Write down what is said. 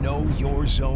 know your zone?